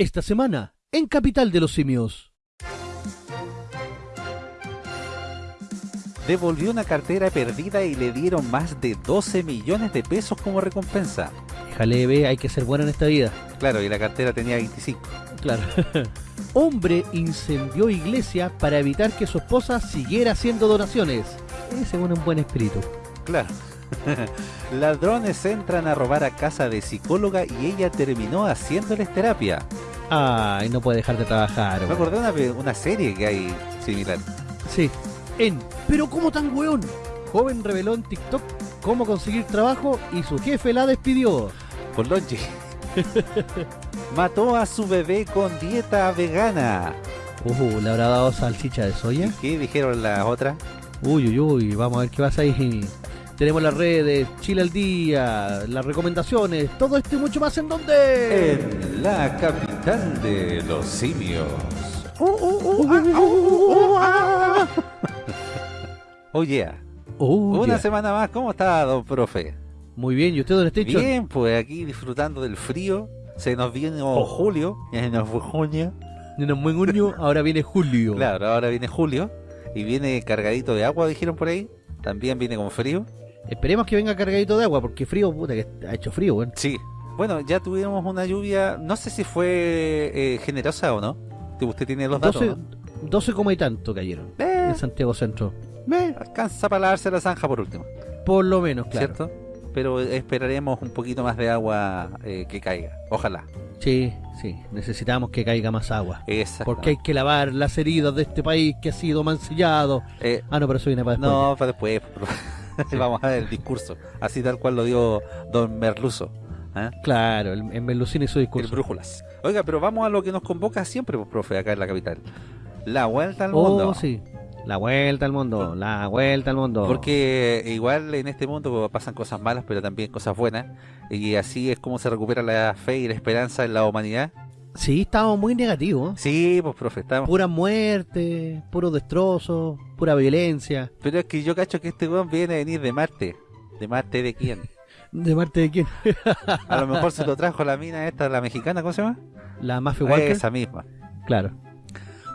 Esta semana, en Capital de los Simios. Devolvió una cartera perdida y le dieron más de 12 millones de pesos como recompensa. Déjale, ve, hay que ser bueno en esta vida. Claro, y la cartera tenía 25. Claro. Hombre incendió iglesia para evitar que su esposa siguiera haciendo donaciones. Es un buen espíritu. Claro. Ladrones entran a robar a casa de psicóloga y ella terminó haciéndoles terapia. Ay, no puede dejar de trabajar. Me acordé de una, una serie que hay similar. Sí. En Pero cómo tan weón. Joven reveló en TikTok cómo conseguir trabajo y su jefe la despidió. Por lonche. Mató a su bebé con dieta vegana. Uh, ¿le habrá dado salchicha de soya? ¿Qué dijeron las otras? Uy, uy, uy, vamos a ver qué pasa ahí. Tenemos las redes, Chile al día, las recomendaciones, todo esto y mucho más en donde. En la capital de los simios. Oye, Oh, una yeah. semana más, ¿cómo está, don profe? Muy bien, ¿y usted dónde está? Bien, pues aquí disfrutando del frío. Se nos viene Oh. julio, ya se nos fue junio. En un buen junio, ahora viene julio. Claro, ahora viene julio y viene cargadito de agua, dijeron por ahí. También viene con frío. Esperemos que venga cargadito de agua, porque frío, puta, que ha hecho frío, weón. Sí. Bueno, ya tuvimos una lluvia, no sé si fue eh, generosa o no. Usted tiene los datos. 12, ¿no? 12 coma y tanto cayeron Eh, en Santiago Centro. eh, alcanza para lavarse la zanja por último, Por lo menos, claro. ¿cierto? Pero esperaremos un poquito más de agua eh, que caiga. Ojalá. Sí, sí, necesitamos que caiga más agua. Exacto. Porque hay que lavar las heridas de este país que ha sido mancillado. Eh, Ah, no, pero eso viene para después. no, para después. Vamos a ver el discurso. Así tal cual lo dio don Merluzo. ¿eh? Claro, el- en Berlusconi su El discurso. brújulas. Oiga, pero vamos a lo que nos convoca siempre, pues, profe, acá en la capital. La vuelta al Oh, mundo. sí. La vuelta al mundo, la vuelta al mundo. Porque igual en este mundo pasan cosas malas, pero también cosas buenas. Y así es como se recupera la fe y la esperanza en la humanidad. Sí, estábamos muy negativos. Sí, pues, profe, estamos. Pura muerte, puro destrozo, pura violencia. Pero es que yo cacho que este weón viene a venir de Marte. ¿De Marte de quién? ¿De parte de quién? A lo mejor se lo trajo la mina esta, la mexicana, ¿cómo se llama? La Mafia Walker. Esa misma. Claro.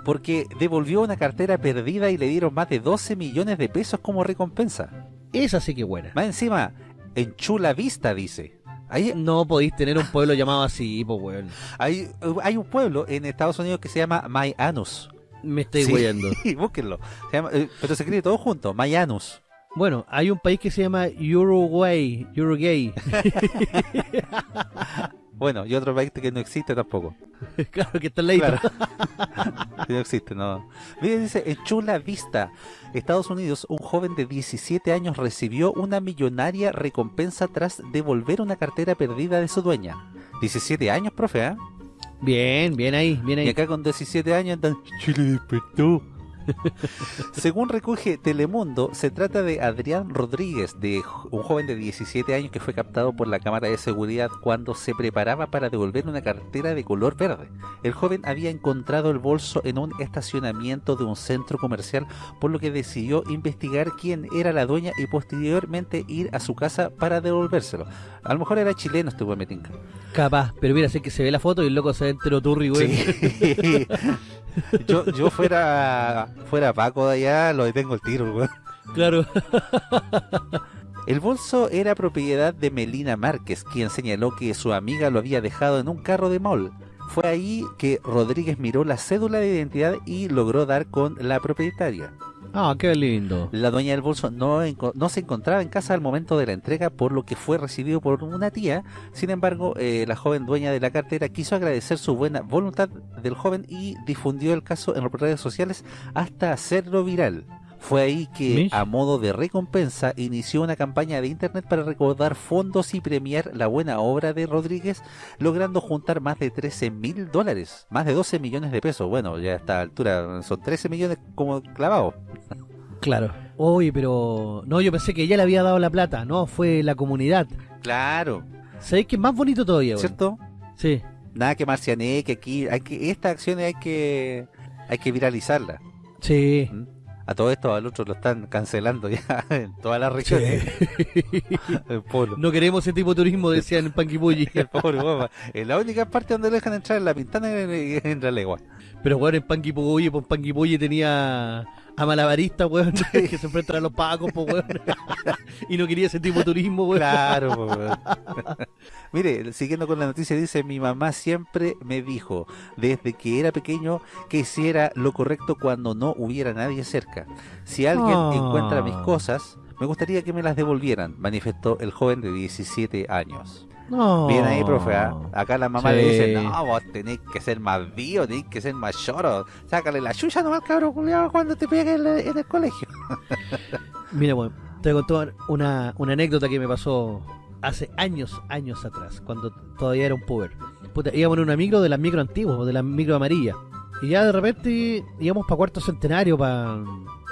Porque devolvió una cartera perdida y le dieron más de 12 millones de pesos como recompensa. Esa sí que buena. Más encima, en Chula Vista, dice. Ahí, No podéis tener un pueblo llamado así, pues weón. hay, hay un pueblo en Estados Unidos que se llama Mayanus. Me estáis Sí, weyando. búsquenlo. Se llama- eh, pero se escribe todo junto, Mayanus. Bueno, hay un país que se llama Uruguay, Uruguay. Bueno, y otro país que no existe tampoco. claro que está al. Claro. No existe, no. Mira, dice, en Chula Vista, Estados Unidos, un joven de 17 años recibió una millonaria recompensa tras devolver una cartera perdida de su dueña. 17 años, profe, ¿ah? Bien, bien ahí, bien Y ahí. acá con 17 años andan, Chile despertó. Según recoge Telemundo, se trata de Adrián Rodríguez, de un joven de 17 años que fue captado por la cámara de seguridad cuando se preparaba para devolver una cartera de color verde. El joven había encontrado el bolso en un estacionamiento de un centro comercial, por lo que decidió investigar quién era la dueña y posteriormente ir a su casa para devolvérselo. A lo mejor era chileno este buen metinca. Capaz, pero mira, sé que se ve la foto y el loco se ve entero turri. Sí. yo, yo fuera fuera Paco de allá, lo detengo el tiro, weón. Claro. El bolso era propiedad de Melina Márquez, quien señaló que su amiga lo había dejado en un carro de mall. Fue ahí que Rodríguez miró la cédula de identidad y logró dar con la propietaria. Ah, qué lindo. La dueña del bolso no, no se encontraba en casa al momento de la entrega, por lo que fue recibido por una tía. Sin embargo, eh, la joven dueña de la cartera quiso agradecer su buena voluntad del joven y difundió el caso en las redes sociales hasta hacerlo viral. Fue ahí que, Mish. a modo de recompensa, inició una campaña de internet para recaudar fondos y premiar la buena obra de Rodríguez, logrando juntar más de 13 mil dólares, más de 12 millones de pesos. Bueno, ya a esta altura son 13 millones como clavados. Claro. Oye, pero... No, yo pensé que ella le había dado la plata. No, fue la comunidad. Claro, ¿Sabéis que es más bonito todavía? ¿cierto? Sí. Nada que marciané, que aquí, hay que, estas acciones hay que, hay que viralizarlas. Sí. ¿Mm? A todo esto al otro lo están cancelando ya en todas las regiones. El polo. No queremos ese tipo de turismo, decían en Panguipulli. El pobre guapa. La única parte donde lo dejan entrar en la pintana y en, en la legua. Pero weón, en Panguipulli, pues Panguipulli tenía a malabarista, weón, que se enfrentan a los pacos, pues weón. y no quería ese tipo de turismo, weón. Claro, po, weón. Mire, siguiendo con la noticia, dice: Mi mamá siempre me dijo, desde que era pequeño, que hiciera lo correcto cuando no hubiera nadie cerca. Si alguien Ah. encuentra mis cosas, me gustaría que me las devolvieran, manifestó el joven de 17 años. No. Bien ahí, profe. ¿ah? Acá la mamá Sí. le dice: No, vos tenés que ser más vivo, tenés que ser más lloro. Sácale la chucha nomás, cabrón, cuando te pegue en, en el colegio. Mira, weón, te voy a contar una, una anécdota que me pasó hace años, años atrás, cuando todavía era un puber. Puta, íbamos en una micro de las micro antiguas, de las micro amarillas. Y ya de repente íbamos para Cuarto Centenario, para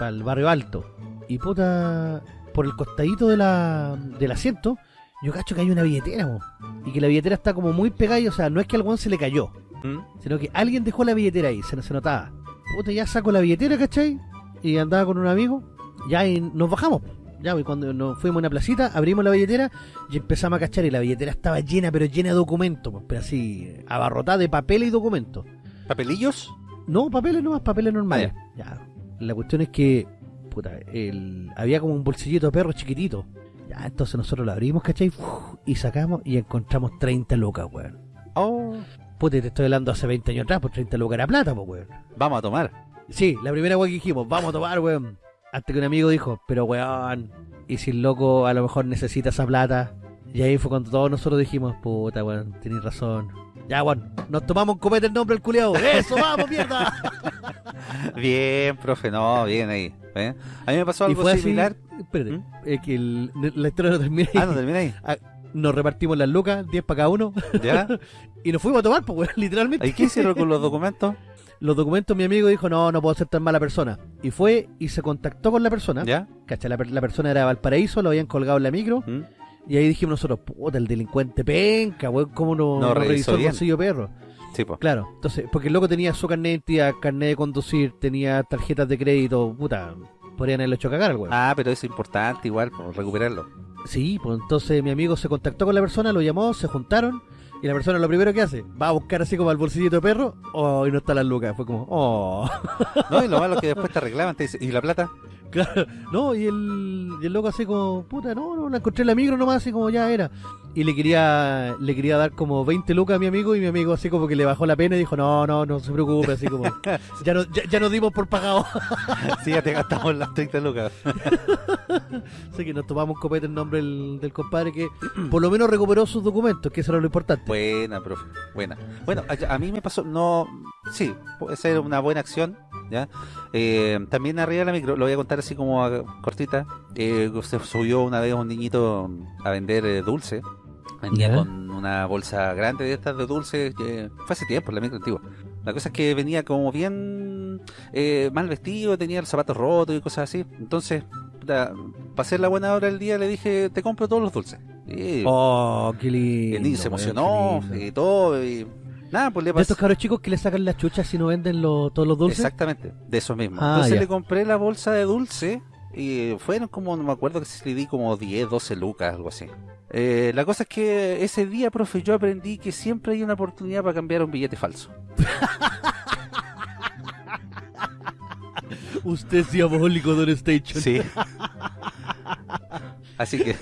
el barrio alto. Y puta, por el costadito de la, del asiento, yo cacho que hay una billetera. Y que la billetera está como muy pegada, y, o sea, no es que al weón se le cayó, ¿Mm? sino que alguien dejó la billetera ahí, se, se notaba. Puta, ya saco la billetera, ¿cachai? Y andaba con un amigo, ya y nos bajamos. Ya, y cuando nos fuimos a una placita, abrimos la billetera y empezamos a cachar. Y la billetera estaba llena, pero llena de documentos, pues, pero así, abarrotada de papel y documentos. ¿Papelillos? No, papeles nomás, papeles normales. Ya. La cuestión es que, puta, el, había como un bolsillito de perro chiquitito. Ya, entonces nosotros lo abrimos, ¿cachai? Uf, y sacamos y encontramos 30 lucas, weón. Oh, Puta, te estoy hablando hace 20 años atrás, pues 30 lucas era plata, pues, weón. vamos a tomar. Sí, la primera weón que dijimos, vamos a tomar, weón. Hasta que un amigo dijo, pero weón, y si el loco a lo mejor necesita esa plata. Y ahí fue cuando todos nosotros dijimos, puta, weón, tenés razón. Ya, weón, nos tomamos un copete el nombre del culiao. ¡Eso, vamos, mierda! Bien, profe, no, bien ahí. ¿eh? A mí me pasó algo así, similar. Espérate, ¿Mm? es que el- la historia no termina ahí. Ah, no termina ahí. Nos repartimos las lucas, 10 para cada uno, ¿Ya? y nos fuimos a tomar, pues, weón, literalmente. ¿Y qué hicieron con los documentos? Los documentos, mi amigo dijo, no, no puedo ser tan mala persona. Y fue y se contactó con la persona. ¿Ya? Cacha, la, la persona era de Valparaíso, lo habían colgado en la micro. ¿Mm? Y ahí dijimos nosotros, puta, el delincuente penca, weón, ¿cómo no, No no revisó el bolsillo perro? Sí, pues. Claro, entonces, porque el loco tenía su carnet de identidad, carnet de conducir, tenía tarjetas de crédito, puta, podrían haberlo hecho cagar al weón. Ah, pero es importante igual, pues, recuperarlo. Sí, pues entonces mi amigo se contactó con la persona, lo llamó, se juntaron, y la persona lo primero que hace, va a buscar así como al bolsillito de perro, oh, y no está la lucas, fue como, oh. No, y lo malo es que después te reclaman, te dicen, ¿y la plata? Claro, no, y el, y el loco así como, puta, no, no, la encontré en la micro nomás, así como ya era. Y le quería, le quería dar como 20 lucas a mi amigo, y mi amigo así como que le bajó la pena y dijo, no, no, no se preocupe, así como, ya, no, ya, ya nos dimos por pagado. Sí, ya te gastamos las 30 lucas. así que nos tomamos copete en nombre del, del compadre que por lo menos recuperó sus documentos, que eso era lo importante. Buena, profe, buena. Bueno, a, a mí me pasó, no, sí, puede ser una buena acción, ¿ya? Eh, también arriba de la micro, lo voy a contar así como a- cortita, eh, se subió una vez un niñito a vender eh, dulce, venía Ya. con una bolsa grande de estas de dulce, que fue hace tiempo, la micro antigua. La cosa es que venía como bien eh, mal vestido, tenía el zapato roto y cosas así, entonces... Para hacer la buena hora del día le dije, te compro todos los dulces. Y Oh, qué lindo. el niño se emocionó y todo. Y nada, pues le De pasé. estos cabros chicos que le sacan las chuchas si no venden lo- todos los dulces. Exactamente, de eso mismo. Ah, Entonces ya. le compré la bolsa de dulce y fueron como, no me acuerdo que si le di como 10, 12 lucas, algo así. Eh, la cosa es que ese día, profe, yo aprendí que siempre hay una oportunidad para cambiar un billete falso. Usted es diabólico, Don Station. Sí. Así que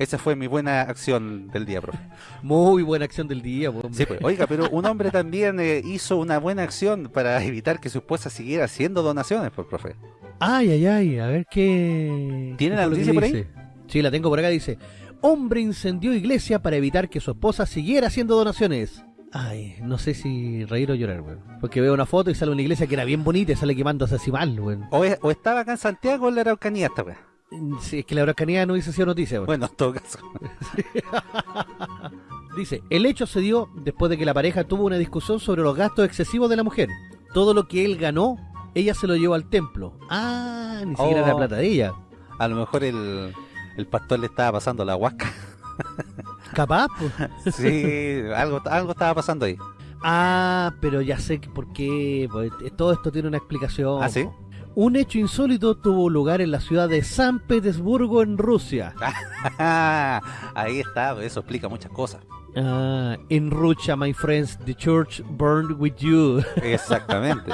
esa fue mi buena acción del día, profe. Muy buena acción del día. Sí, pues. Oiga, pero un hombre también eh, hizo una buena acción para evitar que su esposa siguiera haciendo donaciones, pues, profe. Ay, ay, ay, a ver qué. ¿Tiene qué la noticia por ahí? Sí, la tengo por acá, dice. Hombre incendió iglesia para evitar que su esposa siguiera haciendo donaciones. Ay, no sé si reír o llorar, weón. Porque veo una foto y sale una iglesia que era bien bonita y sale quemándose así mal, weón. O, es- o estaba acá en Santiago o en la Araucanía esta wea. Sí, es que la Araucanía no hubiese sido noticia, weón. Bueno, en todo caso. Dice, el hecho se dio después de que la pareja tuvo una discusión sobre los gastos excesivos de la mujer. Todo lo que él ganó, ella se lo llevó al templo. Ah, ni siquiera Oh. era plata de ella. A lo mejor el, el pastor le estaba pasando la huasca. Capaz, pues. Sí, algo, algo estaba pasando ahí. Ah, pero ya sé por qué. pues, todo esto tiene una explicación. ¿Ah, sí? Un hecho insólito tuvo lugar en la ciudad de San Petersburgo, en Rusia. Ahí está, eso explica muchas cosas. Ah, in Russia, my friends, the church burned with you. Exactamente.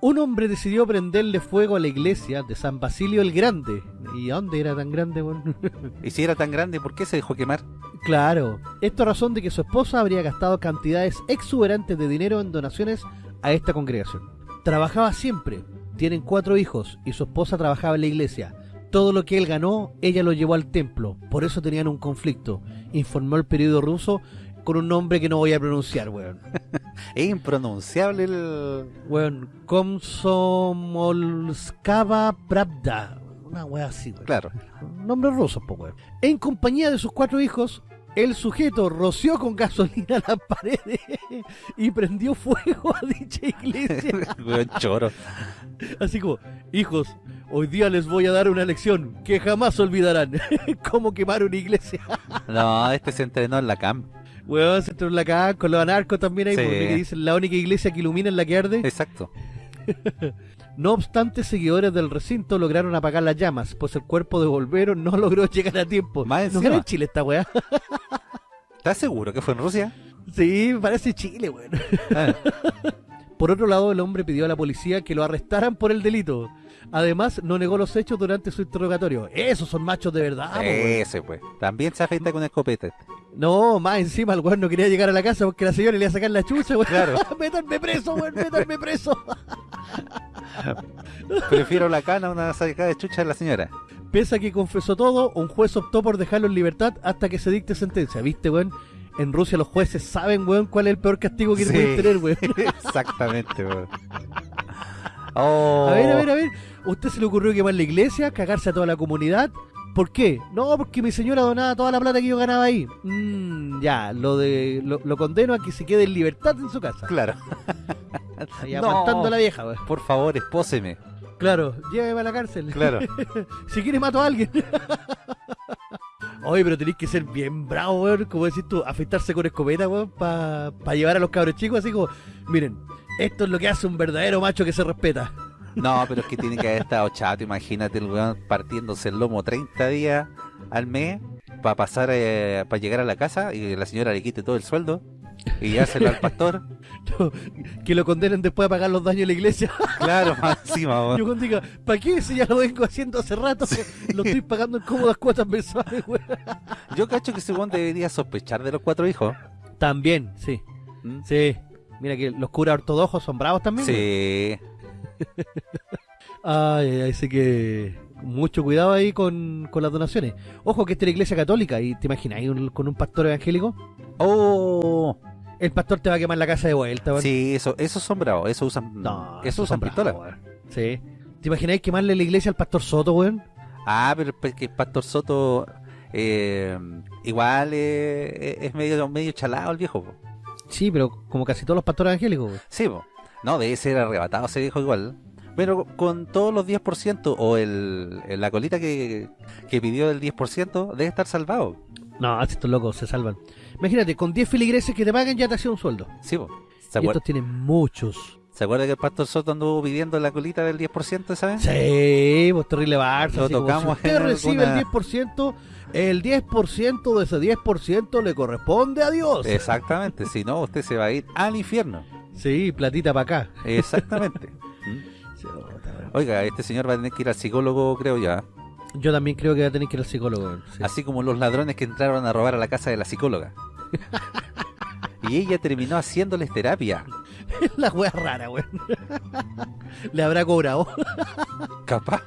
Un hombre decidió prenderle fuego a la iglesia de San Basilio el Grande. ¿Y a dónde era tan grande, weón? y si era tan grande, ¿por qué se dejó quemar? Claro, esto a razón de que su esposa habría gastado cantidades exuberantes de dinero en donaciones a esta congregación. Trabajaba siempre, tienen cuatro hijos y su esposa trabajaba en la iglesia. Todo lo que él ganó, ella lo llevó al templo, por eso tenían un conflicto, informó el periódico ruso con un nombre que no voy a pronunciar, weón. Es impronunciable el... Weón, Komsomolskava Pravda. Una wea así, weón. Claro. Nombre ruso, po, weón. En compañía de sus cuatro hijos, el sujeto roció con gasolina las paredes y prendió fuego a dicha iglesia. Weón choro. Así como, hijos, hoy día les voy a dar una lección que jamás olvidarán. Cómo quemar una iglesia. No, este se entrenó en la cam. Weón, se entró en la caja con los anarcos también ahí, Sí. porque que dicen la única iglesia que ilumina es la que arde. Exacto. No obstante, seguidores del recinto lograron apagar las llamas, pues el cuerpo de Volvero no logró llegar a tiempo. Más ¿No era en Chile esta weá? ¿Estás seguro que fue en Rusia? Sí, parece Chile, weón. Ah, Por otro lado, el hombre pidió a la policía que lo arrestaran por el delito. Además, no negó los hechos durante su interrogatorio. Esos son machos de verdad. Ese pues. También se afeita con escopeta. este. No, más encima el weón no quería llegar a la casa porque la señora le iba a sacar la chucha, weón. Claro. métanme preso, weón, métanme preso. Prefiero la cana a una sacada de chucha de la señora. Pese a que confesó todo, un juez optó por dejarlo en libertad hasta que se dicte sentencia. ¿Viste, weón? En Rusia los jueces saben, weón, cuál es el peor castigo que Sí. pueden tener, weón. Exactamente, weón. Oh. A ver, a ver, a ver. ¿Usted se le ocurrió quemar la iglesia, cagarse a toda la comunidad? ¿Por qué? No, porque mi señora donaba toda la plata que yo ganaba ahí. Mmm, ya, lo de lo, lo condeno a que se quede en libertad en su casa. Claro. Ahí No. aguantando a la vieja, weón. Por favor, espóseme. Claro, lléveme a la cárcel. Claro. si quiere mato a alguien. Oye, pero tenéis que ser bien bravo, weón. Como decís tú, afeitarse con escopeta, weón, para llevar a los cabros chicos así como, miren, esto es lo que hace un verdadero macho que se respeta. No, pero es que tiene que haber estado chato. Imagínate el weón partiéndose el lomo 30 días al mes para pasar, eh, para llegar a la casa y la señora le quite todo el sueldo y dárselo al pastor. que lo condenen después a pagar los daños de la iglesia. Claro, más encima. Yo diga, ¿para qué si ya lo vengo haciendo hace rato? Lo estoy pagando en cómodas cuotas mensuales, weón. Yo cacho que ese weón debería sospechar de los cuatro hijos. También, sí, ¿Mm? sí. Mira que los curas ortodoxos son bravos también. Sí. Ay, ay, así que mucho cuidado ahí con, con las donaciones. Ojo que esta es la iglesia católica y te imaginas, ahí un- con un pastor evangélico, Oh, el pastor te va a quemar la casa de vuelta. sí, eso, esos son bravos. Eso usan, No, eso usan son pistola. bravos, weón. Sí. ¿Te imagináis quemarle la iglesia al pastor Soto, weón? Ah, pero es que el Pastor Soto eh, igual eh, es medio, medio chalado el viejo. po. Sí, pero como casi todos los pastores evangélicos. Sí, po. no, debe ser arrebatado ese viejo igual. Pero con todos los 10% o el, la colita que, que pidió del 10% debe estar salvado. No, estos locos se salvan. Imagínate, con 10 feligreses que te pagan ya te hacía un sueldo. Sí, po. ¿Se, Y estos tienen muchos. ¿Se acuerda que el Pastor Soto anduvo pidiendo la colita del 10% esa vez? Sí, pues terrible Barça. Lo tocamos si usted recibe alguna- el 10%, el 10% de ese 10% le corresponde a Dios. Exactamente, si no, usted se va a ir al infierno. Sí, platita para acá. Exactamente. Oiga, este señor va a tener que ir al psicólogo, creo ya. Yo también creo que va a tener que ir al psicólogo. Sí. Así como los ladrones que entraron a robar a la casa de la psicóloga. y ella terminó haciéndoles terapia. La wea rara, weón. Le habrá cobrado. Capaz.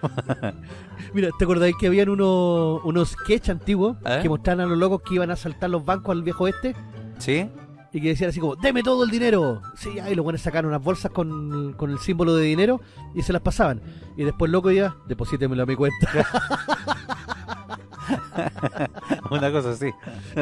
Mira, ¿te acordáis que habían unos, unos sketch antiguos ¿Eh? que mostraban a los locos que iban a asaltar los bancos al viejo este? ¿Sí? Y que decían así como, deme todo el dinero. Sí, ahí los buenos sacaron unas bolsas con, con el símbolo de dinero y se las pasaban. Y después loco ya, deposítemelo a mi cuenta. Una cosa así.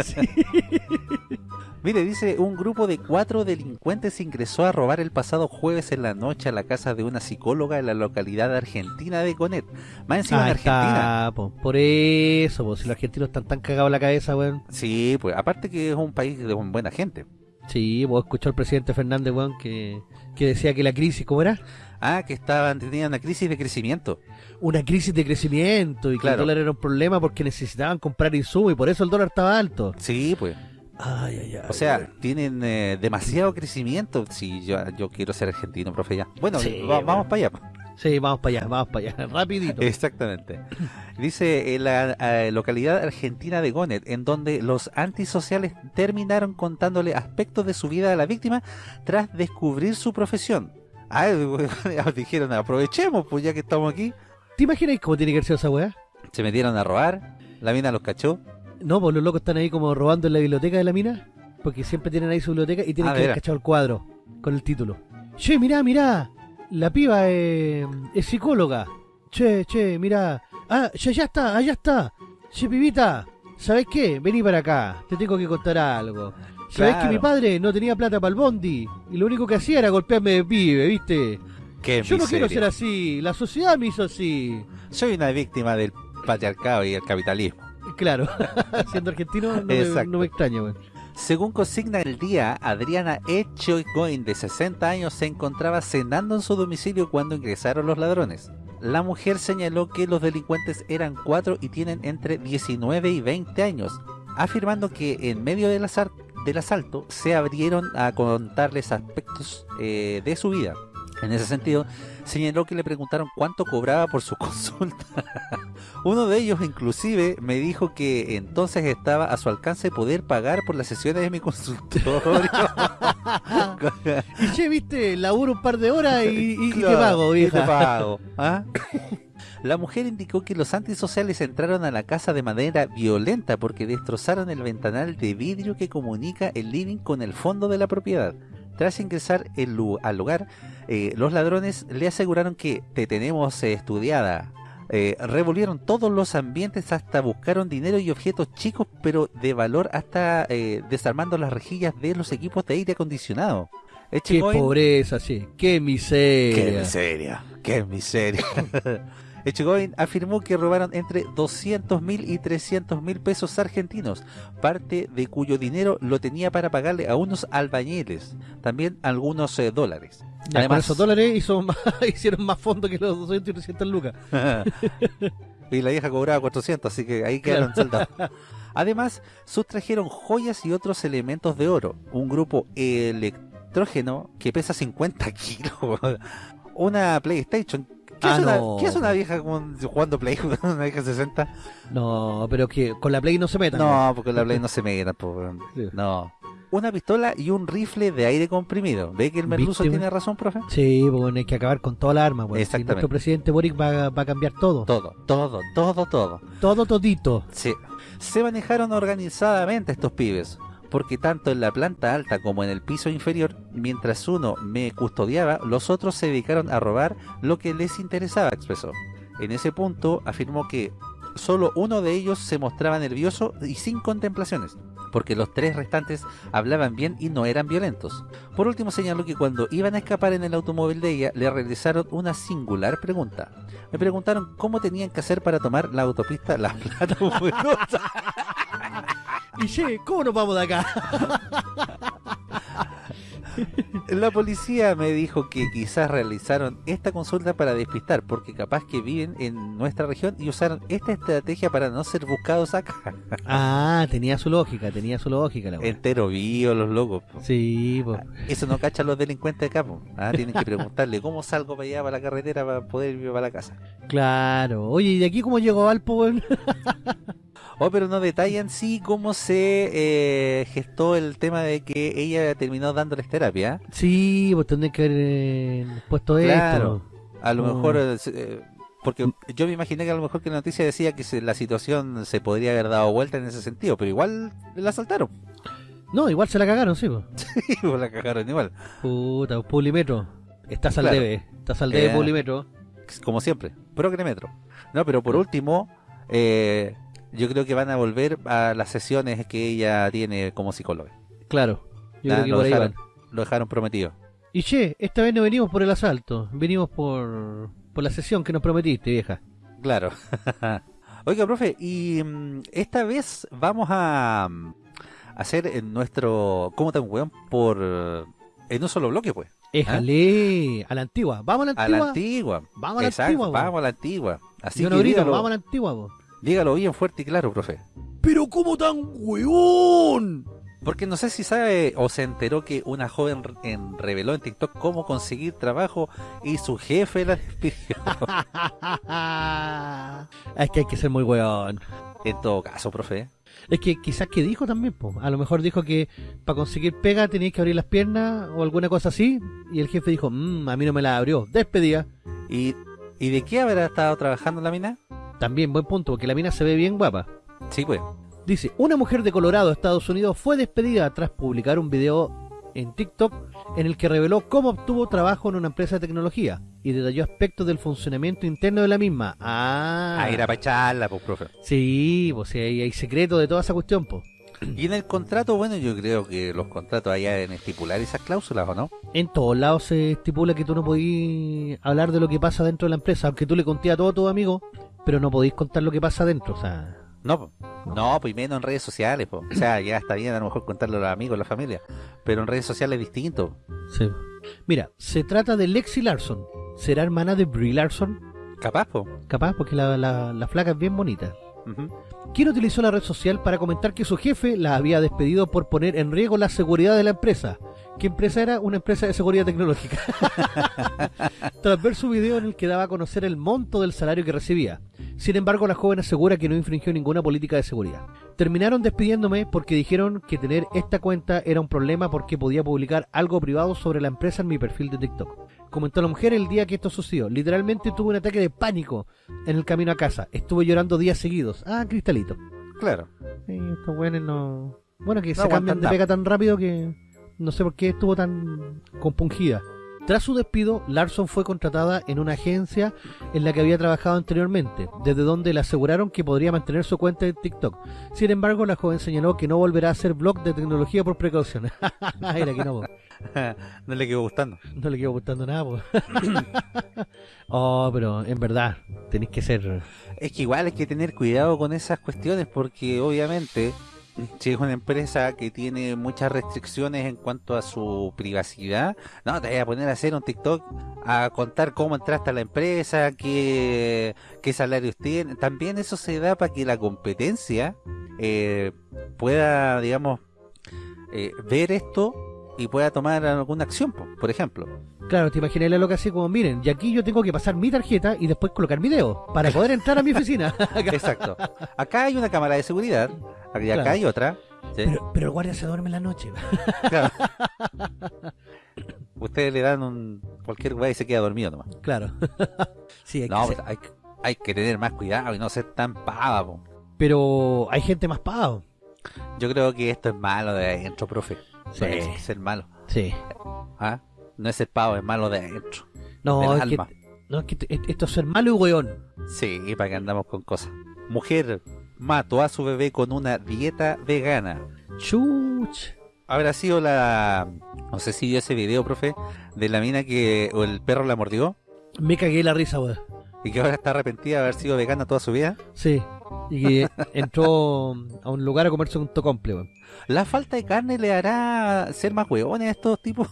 Sí. Mire, dice, un grupo de cuatro delincuentes ingresó a robar el pasado jueves en la noche a la casa de una psicóloga en la localidad argentina de Conet. Más encima en Ahí Argentina. está, po. Por eso, po. si los argentinos están tan cagados en la cabeza, weón. Sí, pues aparte que es un país de buena gente. Sí, vos escuchó al presidente Fernández, weón, que, que decía que la crisis, ¿cómo era? Ah, que estaban tenían una crisis de crecimiento. Una crisis de crecimiento y que Claro. el dólar era un problema porque necesitaban comprar insumos y por eso el dólar estaba alto. Sí, pues. Ay, ay, ay. O sea, tienen eh, demasiado crecimiento. Si yo, yo quiero ser argentino, profe, ya. Bueno, Sí, va- bueno. vamos para allá. Sí, vamos para allá, vamos para allá, rapidito. Exactamente. Dice en la eh, localidad argentina de Gonet, en donde los antisociales terminaron contándole aspectos de su vida a la víctima tras descubrir su profesión. Ah, dijeron, aprovechemos, pues ya que estamos aquí. ¿Te imaginas cómo tiene que ser esa weá? Se metieron a robar, la mina los cachó. No, pues los locos están ahí como robando en la biblioteca de la mina, porque siempre tienen ahí su biblioteca y tienen Ah, que haber cachado el cuadro con el título. Che, mirá, mirá, la piba eh, es psicóloga. Che, che, mirá. Ah, ya, ya está, allá está. Che, pibita, ¿sabes qué? Vení para acá, te tengo que contar algo. ¿Sabés Claro. que mi padre no tenía plata para el bondi? Y lo único que hacía era golpearme de pibe, ¿viste? Qué Yo no quiero ser así, la sociedad me hizo así. Soy una víctima del patriarcado y el capitalismo. Claro, siendo argentino no me, Exacto. no me extraña, weón. Según consigna el día, Adriana Echoigoin, de 60 años, se encontraba cenando en su domicilio cuando ingresaron los ladrones. La mujer señaló que los delincuentes eran cuatro y tienen entre 19 y 20 años, afirmando que en medio del, azar- del asalto se abrieron a contarles aspectos eh, de su vida. En ese sentido, señaló que le preguntaron cuánto cobraba por su consulta. Uno de ellos inclusive me dijo que entonces estaba a su alcance poder pagar por las sesiones de mi consultorio. Y che, viste, laburo un par de horas y, y- y te pago, y vieja. te pago, ¿ah? La mujer indicó que los antisociales entraron a la casa de manera violenta porque destrozaron el ventanal de vidrio que comunica el living con el fondo de la propiedad. Tras ingresar el al lugar, eh, los ladrones le aseguraron que te tenemos eh, estudiada. Eh, revolvieron todos los ambientes hasta buscaron dinero y objetos chicos pero de valor hasta eh, desarmando las rejillas de los equipos de aire acondicionado. Qué pobreza, sí. Qué miseria. Qué miseria, qué miseria. Echegoyen afirmó que robaron entre 200 mil y 300 mil pesos argentinos, parte de cuyo dinero lo tenía para pagarle a unos albañiles, también algunos eh, dólares. Ya, Además- esos dólares hizo más- hicieron más fondo que los 200 y 300 lucas. y la vieja cobraba 400, así que ahí quedaron saldados. Además, sustrajeron joyas y otros elementos de oro, un grupo electrógeno que pesa 50 kilos, una PlayStation. ¿Qué, Ah, es, una, no. qué es una vieja con- jugando Play, una vieja 60? No, pero que con la Play no se metan. No, porque la Play no se meta, po, weón. Sí. no. Una pistola y un rifle de aire comprimido. ¿Ve que el merluzo ¿Viste, tiene razón, profe? Sí, bueno, hay que acabar con toda la arma. Si Exactamente. nuestro presidente Boric va, va a cambiar todo. Todo, todo, todo, todo. Todo todito. Sí. Se manejaron organizadamente estos pibes, porque tanto en la planta alta como en el piso inferior, mientras uno me custodiaba, los otros se dedicaron a robar lo que les interesaba, expresó. En ese punto afirmó que solo uno de ellos se mostraba nervioso y sin contemplaciones, porque los tres restantes hablaban bien y no eran violentos. Por último señaló que cuando iban a escapar en el automóvil de ella, le realizaron una singular pregunta. Me preguntaron cómo tenían que hacer para tomar la autopista La Plata. Y che, ¿cómo nos vamos de acá? La policía me dijo que quizás realizaron esta consulta para despistar, porque capaz que viven en nuestra región y usaron esta estrategia para no ser buscados acá. Ah, tenía su lógica, tenía su lógica la. Entero vivo los locos. po. Sí, pues. Eso no cachan los delincuentes acá. po. Ah, tienen que preguntarle cómo salgo para allá, para la carretera, para poder ir para la casa. Claro. Oye, ¿y de aquí cómo llegó Valpo, weón? Oh, pero no detallan sí cómo se eh, gestó el tema de que ella terminó dándoles terapia. Sí, pues tendré que haber eh, puesto Claro. esto. A lo Mm. mejor, eh, porque yo me imaginé que a lo mejor que la noticia decía que se- la situación se podría haber dado vuelta en ese sentido, pero igual la saltaron. No, igual se la cagaron, sí, pues. Sí, pues la cagaron igual. Puta, Publimetro. Estás al Claro. debe. Estás al debe, Eh. Publimetro. Como siempre, progremetro. No, pero por último, eh, yo creo que van a volver a las sesiones que ella tiene como psicóloga. Claro. Yo Ah, creo que lo, por ahí dejaron, van. lo dejaron prometido. Y che, esta vez no venimos por el asalto. Venimos por, por la sesión que nos prometiste, vieja. Claro. Oiga, profe, y mm, esta vez vamos a, mm, hacer en nuestro ¿Cómo tan weón? Por... En un solo bloque, pues. Éjale, a la antigua. Vamos a la A antigua. la antigua. Vamos a la Exacto, antigua, vamos a la antigua. Así Yo que no grito, dígalo, vamos a la antigua, po. Dígalo bien fuerte y claro, profe. Pero ¿cómo tan weón? Porque no sé si sabe o se enteró que una joven en, reveló en TikTok cómo conseguir trabajo y su jefe la despidió. es que hay que ser muy weón. en todo caso, profe. Es que quizás que dijo también, po. a lo mejor dijo que para conseguir pega tenías que abrir las piernas o alguna cosa así, y el jefe dijo, mmm, a mí no me la abrió, despedida. ¿Y, ¿Y de qué habrá estado trabajando la mina? También buen punto, porque la mina se ve bien guapa. Sí, pues. Dice, una mujer de Colorado, Estados Unidos, fue despedida tras publicar un video en TikTok en el que reveló cómo obtuvo trabajo en una empresa de tecnología y detalló aspectos del funcionamiento interno de la misma. Ah, Ah, era para echarla, pues, profe. sí, pues sí, hay, hay secreto de toda esa cuestión, pues. Y en el contrato, bueno, yo creo que los contratos allá deben estipular esas cláusulas, ¿o no? En todos lados se estipula que tú no podís hablar de lo que pasa dentro de la empresa, aunque tú le conté a todos tus amigos, pero no podéis contar lo que pasa dentro, o sea... No, po. no, pues y menos en redes sociales, pues. O sea, ya está bien a lo mejor contarlo a los amigos, a la familia, pero en redes sociales es distinto. Sí. Mira, se trata de Lexi Larson. ¿Será hermana de Brie Larson? Capaz, pues. Capaz, porque la, la, la flaca es bien bonita. Quien utilizó la red social para comentar que su jefe la había despedido por poner en riesgo la seguridad de la empresa. ¿Qué empresa era? Una empresa de seguridad tecnológica. Tras ver su video en el que daba a conocer el monto del salario que recibía. Sin embargo, la joven asegura que no infringió ninguna política de seguridad. Terminaron despidiéndome porque dijeron que tener esta cuenta era un problema porque podía publicar algo privado sobre la empresa en mi perfil de TikTok. Comentó la mujer el día que esto sucedió. Literalmente tuve un ataque de pánico en el camino a casa. Estuve llorando días seguidos. Ah, Cristalito. Claro. Sí, estos weones no... Bueno, que No se cambian de pega tan rápido que no sé por qué estuvo tan compungida. Tras su despido, Larson fue contratada en una agencia en la que había trabajado anteriormente, desde donde le aseguraron que podría mantener su cuenta de TikTok. Sin embargo, la joven señaló que no volverá a hacer blog de tecnología por precaución. Era que no. no le quedó gustando. no le quedó gustando nada. oh, pero en verdad, tenéis que ser... Es que igual hay que tener cuidado con esas cuestiones porque obviamente si es una empresa que tiene muchas restricciones en cuanto a su privacidad, no te voy a poner a hacer un TikTok a contar cómo entraste a la empresa, qué, qué salarios tienen. También eso se da para que la competencia eh, pueda, digamos, eh, ver esto y pueda tomar alguna acción, po, por ejemplo. Claro, te imaginas la loca así como, miren, y aquí yo tengo que pasar mi tarjeta y después colocar mi dedo para poder entrar a mi oficina. Exacto. Acá hay una cámara de seguridad, y acá Claro. hay otra. ¿sí? pero, pero el guardia se duerme en la noche. Claro. Ustedes le dan un cualquier weá y se queda dormido nomás. Claro. sí, hay que No, ser- hay, que- hay que tener más cuidado y no ser tan pava. po. Pero hay gente más pavo. Yo creo que esto es malo de adentro, profe. Sí. Es ser malo. Sí. ¿ah? No es ser pavo, es malo de adentro. No, es que, alma. no, es que esto es ser malo y weón. Sí, para que andamos con cosas. Mujer mató a su bebé con una dieta vegana. Chuch. Habrá sido la... No sé si vio ese video, profe, de la mina que o el perro la mordió Me cagué la risa, weón. y que ahora está arrepentida de haber sido vegana toda su vida. Sí. Y que entró a un lugar a comerse un tocomple, weón. La falta de carne le hará ser más hueones a estos tipos.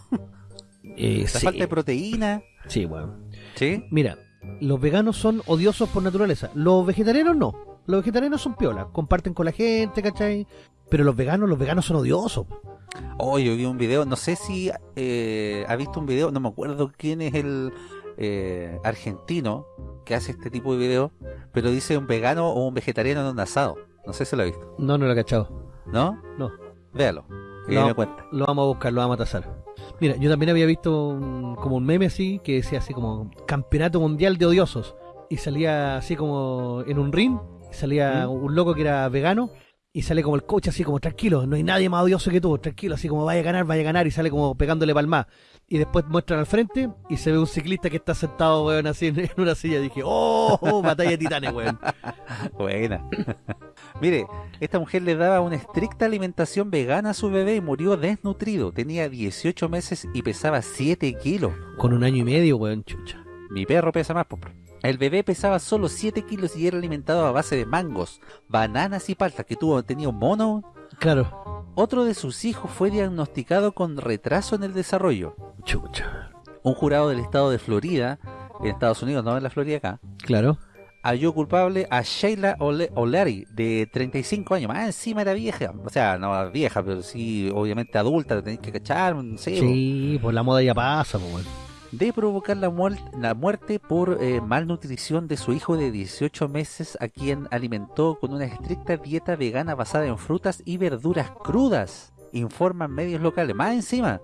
Eh, La sí. falta de proteína. Sí, weón. ¿Sí? Mira, los veganos son odiosos por naturaleza. Los vegetarianos no. Los vegetarianos son piola, comparten con la gente, ¿cachai? Pero los veganos, los veganos son odiosos. Oh, yo vi un video, no sé si eh, ha visto un video, no me acuerdo quién es el eh, argentino que hace este tipo de video, pero dice un vegano o un vegetariano en un asado. No sé si lo ha visto. No, no lo he cachado. ¿No? No. Véalo. Y No. me cuenta. Lo vamos a buscar, lo vamos a tasar. Mira, yo también había visto un- como un meme así, que decía así como Campeonato Mundial de Odiosos. Y salía así como en un ring, salía ¿Mm? un loco que era vegano, y sale como el coach así como tranquilo, no hay nadie más odioso que tú, tranquilo, así como vaya a ganar, vaya a ganar, y sale como pegándole palma. Y después muestran al frente y se ve un ciclista que está sentado, weón, así en, una silla. dije, oh, oh, batalla de titanes, weón. Buena. Mire, esta mujer le daba una estricta alimentación vegana a su bebé y murió desnutrido. Tenía 18 meses y pesaba 7 kilos. Con un año y medio, weón, chucha. Mi perro pesa más, po. El bebé pesaba solo 7 kilos y era alimentado a base de mangos, bananas y paltas. Que tuvo, tenía un mono. Claro. otro de sus hijos fue diagnosticado con retraso en el desarrollo. Chucha. Un jurado del estado de Florida, en Estados Unidos, no en la Florida acá, Claro. halló culpable a Sheila Ole- O'Leary, de 35 años. Más encima era vieja. O sea, no vieja, pero sí, obviamente adulta, tenéis que cachar, no sé, Sí, pues la moda ya pasa, pues. De provocar la, muer- la muerte por eh, malnutrición de su hijo de 18 meses, a quien alimentó con una estricta dieta vegana basada en frutas y verduras crudas, informan medios locales. Más encima,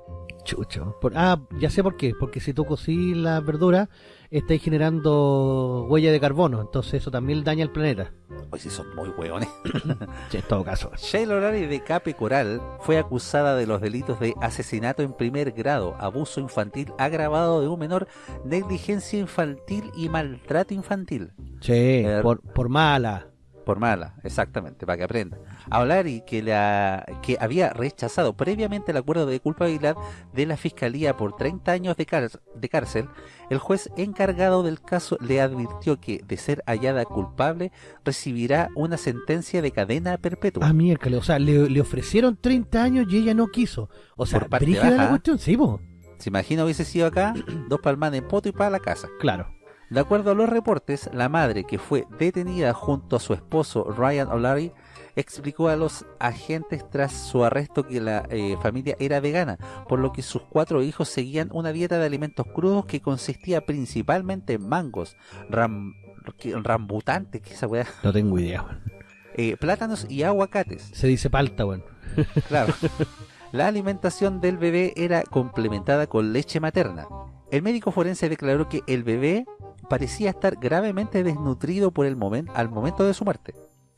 Chucho. Por- ah, ya sé por qué. Porque si tú cocís las verduras, estáis generando huella de carbono. Entonces eso también daña al planeta. hoy sí son muy hueones. Sí, en todo caso. Sheila O'Leary de Cape Coral fue acusada de los delitos de asesinato en primer grado, abuso infantil agravado de un menor, negligencia infantil y maltrato infantil. Sí, Eh, por, por mala. Por mala, exactamente, para que aprenda. A O'Leary, que, la, que había rechazado previamente el acuerdo de culpabilidad de la Fiscalía por 30 años de, cár- de cárcel, el juez encargado del caso le advirtió que, de ser hallada culpable, recibirá una sentencia de cadena perpetua. Ah, miércoles. O sea, le, le ofrecieron 30 años y ella no quiso. O sea, brígida la cuestión. Sí, po. Se imagina hubiese sido acá, dos palmadas en poto y para la casa. Claro. De acuerdo a los reportes, la madre que fue detenida junto a su esposo Ryan O'Leary explicó a los agentes tras su arresto que la eh, familia era vegana, por lo que sus cuatro hijos seguían una dieta de alimentos crudos que consistía principalmente en mangos, rambutantes, ¿qué esa weá? No tengo idea. Eh, plátanos y aguacates. Se dice palta, weón. Claro. La alimentación del bebé era complementada con leche materna. El médico forense declaró que el bebé parecía estar gravemente desnutrido por el momento, al momento de su muerte.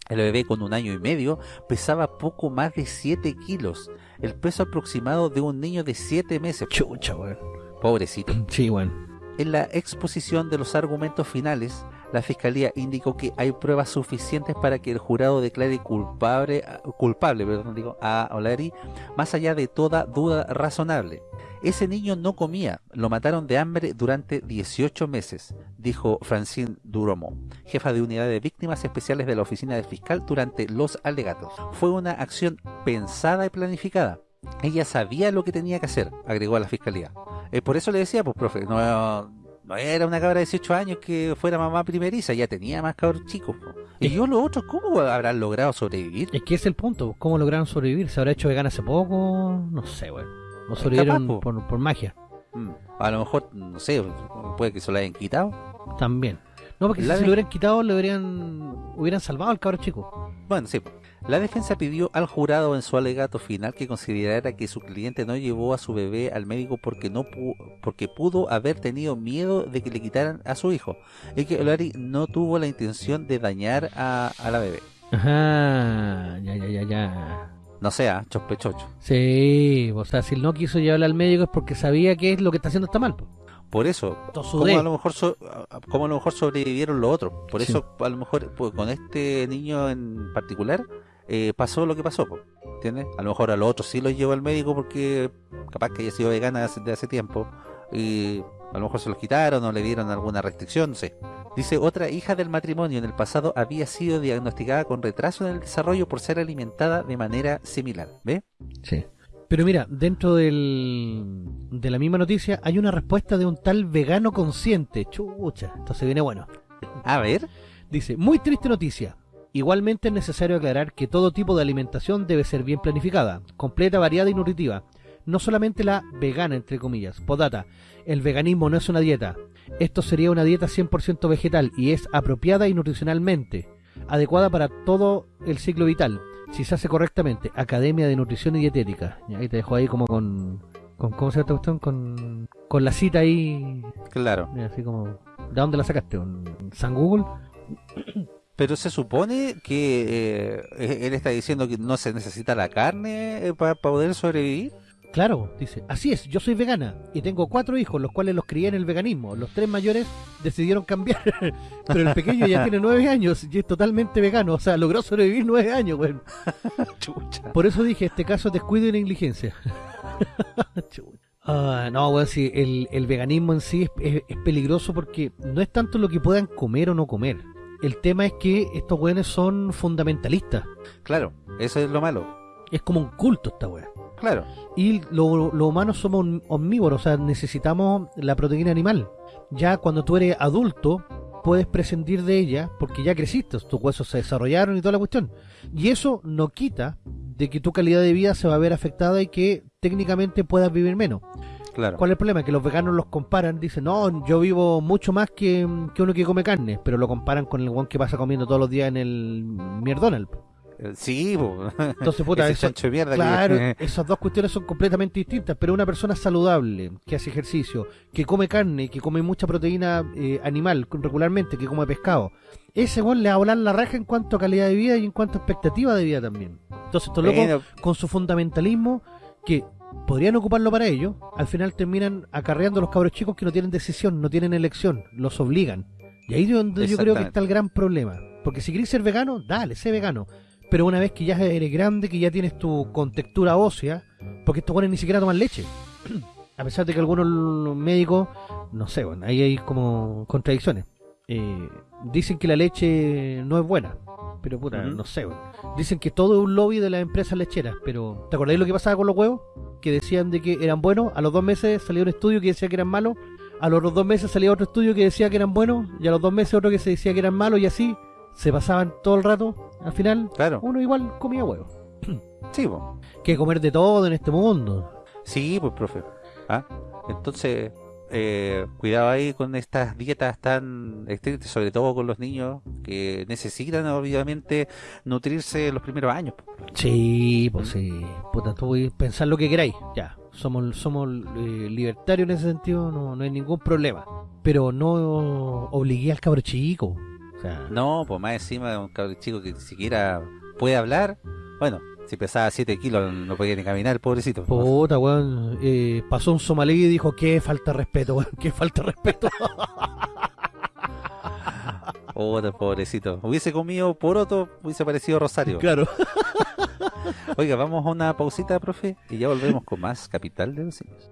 El bebé con un año y medio pesaba poco más de 7 kilos, el peso aproximado de un niño de 7 meses. Chucha, weón. Pobrecito. Sí, weón. En la exposición de los argumentos finales, la Fiscalía indicó que hay pruebas suficientes para que el jurado declare culpable, culpable perdón, digo, a O'Leary más allá de toda duda razonable. Ese niño no comía, lo mataron de hambre durante 18 meses, dijo Francine Duromo, jefa de unidad de víctimas especiales de la oficina del fiscal durante los alegatos. Fue una acción pensada y planificada. Ella sabía lo que tenía que hacer, agregó a la fiscalía. Eh, por eso le decía, pues profe, no, no era una cabra de 18 años que fuera mamá primeriza, ya tenía más cabros chicos. po. Y yo los otros, ¿cómo habrán logrado sobrevivir? Es que es el punto. ¿Cómo lograron sobrevivir? ¿Se habrá hecho vegana hace poco? No sé, weón. O sobrevivieron capaz, po. por, por magia. Mm, A lo mejor, no sé, puede que se lo hayan quitado. También. No, porque La si se lo hubieran quitado, le hubieran, hubieran salvado al cabro chico. Bueno, sí. La defensa pidió al jurado en su alegato final que considerara que su cliente no llevó a su bebé al médico porque no pu- porque pudo haber tenido miedo de que le quitaran a su hijo y que Olari no tuvo la intención de dañar a, a la bebé. Ajá, ya, ya, ya, ya. No sea, chospechocho. Sí, o sea, si él no quiso llevarla al médico es porque sabía que es lo que está haciendo está mal. po. Por eso, como a lo mejor so- como a lo mejor sobrevivieron los otros. Por Sí. eso a lo mejor pues, con este niño en particular eh, pasó lo que pasó, po, ¿entiendes? A lo mejor a los otros sí los llevó al médico porque capaz que haya sido vegana hace, de hace tiempo y a lo mejor se los quitaron o le dieron alguna restricción, no sé. Dice, otra hija del matrimonio en el pasado había sido diagnosticada con retraso en el desarrollo por ser alimentada de manera similar, ¿ve? Sí. Pero mira, dentro del, de la misma noticia hay una respuesta de un tal vegano consciente. Chucha, entonces viene bueno. A ver, Dice, muy triste noticia. Igualmente es necesario aclarar que todo tipo de alimentación debe ser bien planificada, completa, variada y nutritiva. No solamente la vegana, entre comillas. Podata, el veganismo no es una dieta. Esto sería una dieta 100% vegetal y es apropiada y nutricionalmente, adecuada para todo el ciclo vital, si se hace correctamente. Academia de Nutrición y Dietética. Y ahí te dejo ahí como con... con ¿Cómo se llama esta cuestión? Con, con la cita ahí... claro. Así como... ¿De dónde la sacaste? ¿Un ¿San Google? Pero se supone que eh, él está diciendo que no se necesita la carne para poder sobrevivir. Claro, dice, así es, yo soy vegana y tengo cuatro hijos, los cuales los crié en el veganismo. Los tres mayores decidieron cambiar, pero el pequeño ya tiene nueve años y es totalmente vegano, o sea, logró sobrevivir nueve años. Chucha. Por eso dije, este caso es descuido y negligencia. Ah, no, weón, sí, el, el veganismo en sí es, es- es peligroso porque no es tanto lo que puedan comer o no comer. El tema es que estos weones son fundamentalistas. Claro, eso es lo malo. Es como un culto esta weá. Claro. Y los lo humanos somos omnívoros, o sea, necesitamos la proteína animal. Ya cuando tú eres adulto, puedes prescindir de ella porque ya creciste, tus huesos se desarrollaron y toda la cuestión. Y eso no quita de que tu calidad de vida se va a ver afectada y que técnicamente puedas vivir menos. Claro. ¿Cuál es el problema? Que los veganos los comparan, dicen, no, yo vivo mucho más que, que uno que come carne, pero lo comparan con el guan que pasa comiendo todos los días en el McDonald's. Sí, po. Entonces, puta, Ese eso- de mierda que- Claro, esas dos cuestiones son completamente distintas, pero una persona saludable, que hace ejercicio, que come carne, que come mucha proteína eh, animal regularmente, que come pescado, ese weón le va a volar la raja en cuanto a calidad de vida y en cuanto a expectativa de vida también. Entonces estos locos, Bueno, con su fundamentalismo, que podrían ocuparlo para ello, al final terminan acarreando a los cabros chicos que no tienen decisión, no tienen elección, los obligan. Y ahí es donde yo creo que está el gran problema. Porque si querés ser vegano, dale, sé vegano. Pero una vez que ya eres grande, que ya tienes tu contextura ósea, porque estos buenos ni siquiera toman leche. A pesar de que algunos médicos, no sé, bueno, ahí hay como contradicciones. Eh, dicen que la leche no es buena. Pero puta, no sé, bueno. Dicen que todo es un lobby de las empresas lecheras. Pero, ¿te acordáis lo que pasaba con los huevos? Que decían de que eran buenos. A los dos meses salió un estudio que decía que eran malos. A los dos meses salía otro estudio que decía que eran buenos. Y a los dos meses otro que se decía que eran malos. Y así se pasaban todo el rato. Al final, claro. uno igual comía huevos. Sí, po. Que comer de todo en este mundo. Sí, pues, profe. ¿Ah? Entonces, eh, cuidado ahí con estas dietas tan estrictas, sobre todo con los niños que necesitan obviamente nutrirse los primeros años. Sí, pues sí. Puta, tú podés pensar lo que queráis. Ya, somos, somos eh, libertarios en ese sentido, no, no hay ningún problema. Pero no obligué al cabro chico. No, pues más encima de un cabrón chico que ni siquiera puede hablar. Bueno, si pesaba 7 kilos no podía ni caminar, pobrecito. puta, weón. eh, pasó un somalí y dijo, qué falta de respeto, weón, qué falta de respeto. Puta, pobrecito. Hubiese comido poroto, hubiese parecido Rosario. claro. Oiga, vamos a una pausita, profe, y ya volvemos con más Capital de los Simios.